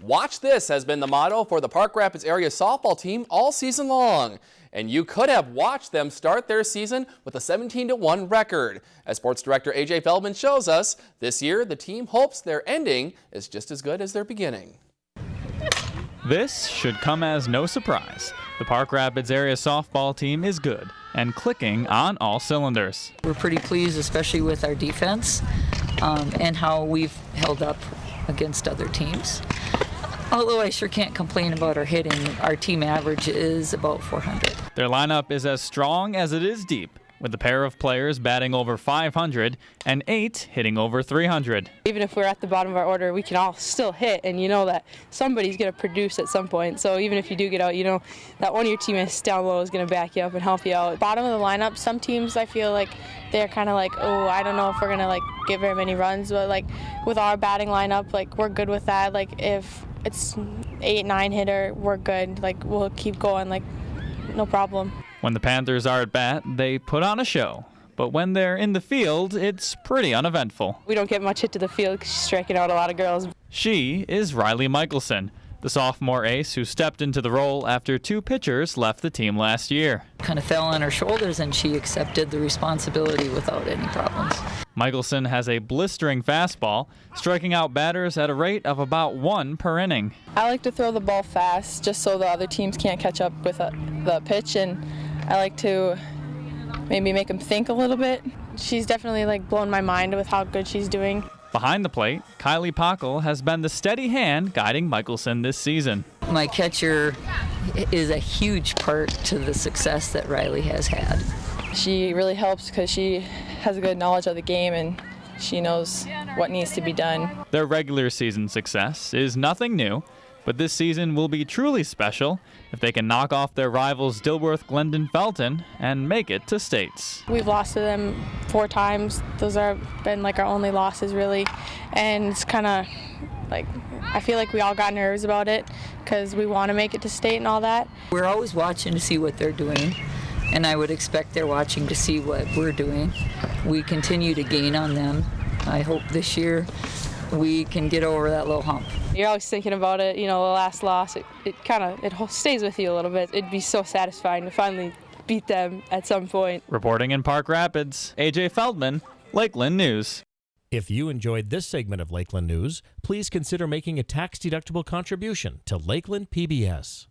Watch this has been the motto for the Park Rapids area softball team all season long. And you could have watched them start their season with a 17-1 record. As sports director A.J. Feldman shows us, this year the team hopes their ending is just as good as their beginning. This should come as no surprise. The Park Rapids area softball team is good and clicking on all cylinders. We're pretty pleased, especially with our defense um, and how we've held up against other teams. Although I sure can't complain about our hitting. Our team average is about 400. Their lineup is as strong as it is deep, with a pair of players batting over 500 and eight hitting over 300. Even if we're at the bottom of our order, we can all still hit, and you know that somebody's going to produce at some point. So even if you do get out, you know that one of your teammates down low is going to back you up and help you out. Bottom of the lineup, some teams I feel like they're kind of like, oh, I don't know if we're going to like get very many runs, but like with our batting lineup, like we're good with that. Like if it's eight, nine hitter, we're good. Like we'll keep going, like no problem. When the Panthers are at bat, they put on a show. But when they're in the field, it's pretty uneventful. We don't get much hit to the field because she's striking out a lot of girls. She is Riley Michelson, the sophomore ace who stepped into the role after two pitchers left the team last year. Kind of fell on her shoulders and she accepted the responsibility without any problems. Michelson has a blistering fastball, striking out batters at a rate of about one per inning. I like to throw the ball fast just so the other teams can't catch up with uh, the pitch and I like to maybe make them think a little bit. She's definitely like blown my mind with how good she's doing. Behind the plate, Kylie Pockel has been the steady hand guiding Michelson this season. My catcher is a huge part to the success that Riley has had. She really helps because she has a good knowledge of the game and she knows what needs to be done. Their regular season success is nothing new, but this season will be truly special if they can knock off their rivals Dilworth, Glyndon, Felton and make it to states. We've lost to them four times. Those have been like our only losses really. And it's kind of like I feel like we all got nervous about it because we want to make it to state and all that. We're always watching to see what they're doing and I would expect they're watching to see what we're doing. We continue to gain on them. I hope this year we can get over that little hump. You're always thinking about it, you know, the last loss, it, it kind of it stays with you a little bit. It'd be so satisfying to finally beat them at some point. Reporting in Park Rapids, AJ Feldman, Lakeland News. If you enjoyed this segment of Lakeland News, please consider making a tax-deductible contribution to Lakeland PBS.